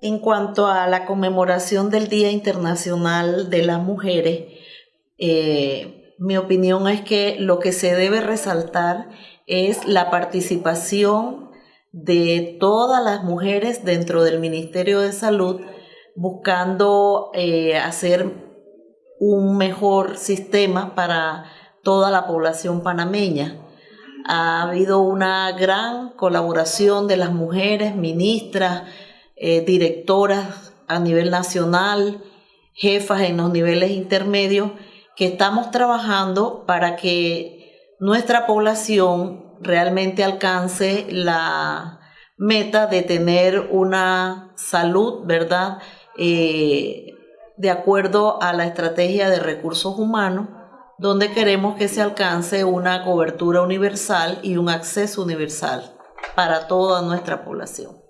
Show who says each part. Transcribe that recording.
Speaker 1: En cuanto a la conmemoración del Día Internacional de las Mujeres, eh, mi opinión es que lo que se debe resaltar es la participación de todas las mujeres dentro del Ministerio de Salud buscando eh, hacer un mejor sistema para toda la población panameña. Ha habido una gran colaboración de las mujeres, ministras, eh, directoras a nivel nacional, jefas en los niveles intermedios, que estamos trabajando para que nuestra población realmente alcance la meta de tener una salud, ¿verdad? Eh, de acuerdo a la estrategia de recursos humanos, donde queremos que se alcance una cobertura universal y un acceso universal para toda nuestra población.